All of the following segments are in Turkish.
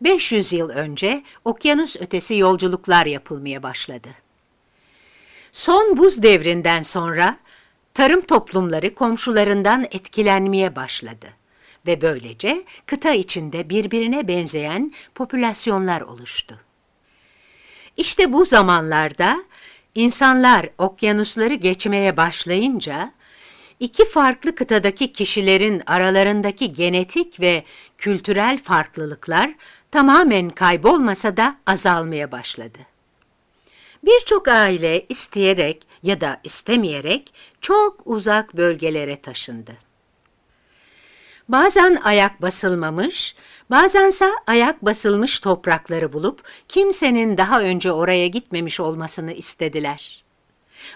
500 yıl önce okyanus ötesi yolculuklar yapılmaya başladı. Son buz devrinden sonra tarım toplumları komşularından etkilenmeye başladı ve böylece kıta içinde birbirine benzeyen popülasyonlar oluştu. İşte bu zamanlarda insanlar okyanusları geçmeye başlayınca iki farklı kıtadaki kişilerin aralarındaki genetik ve kültürel farklılıklar tamamen kaybolmasa da azalmaya başladı. Birçok aile isteyerek ya da istemeyerek çok uzak bölgelere taşındı. Bazen ayak basılmamış, bazense ayak basılmış toprakları bulup kimsenin daha önce oraya gitmemiş olmasını istediler.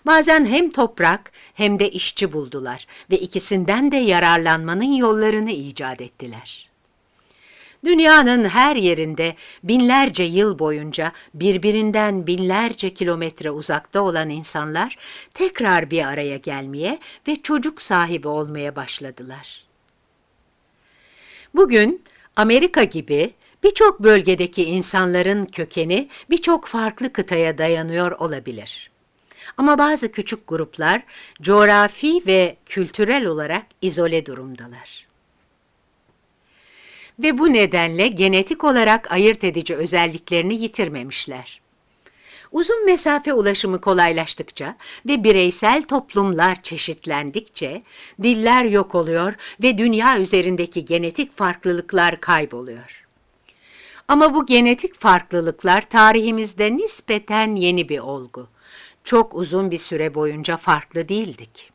Bazen hem toprak hem de işçi buldular ve ikisinden de yararlanmanın yollarını icat ettiler. Dünyanın her yerinde binlerce yıl boyunca birbirinden binlerce kilometre uzakta olan insanlar tekrar bir araya gelmeye ve çocuk sahibi olmaya başladılar. Bugün Amerika gibi birçok bölgedeki insanların kökeni birçok farklı kıtaya dayanıyor olabilir. Ama bazı küçük gruplar coğrafi ve kültürel olarak izole durumdalar. Ve bu nedenle genetik olarak ayırt edici özelliklerini yitirmemişler. Uzun mesafe ulaşımı kolaylaştıkça ve bireysel toplumlar çeşitlendikçe diller yok oluyor ve dünya üzerindeki genetik farklılıklar kayboluyor. Ama bu genetik farklılıklar tarihimizde nispeten yeni bir olgu. Çok uzun bir süre boyunca farklı değildik.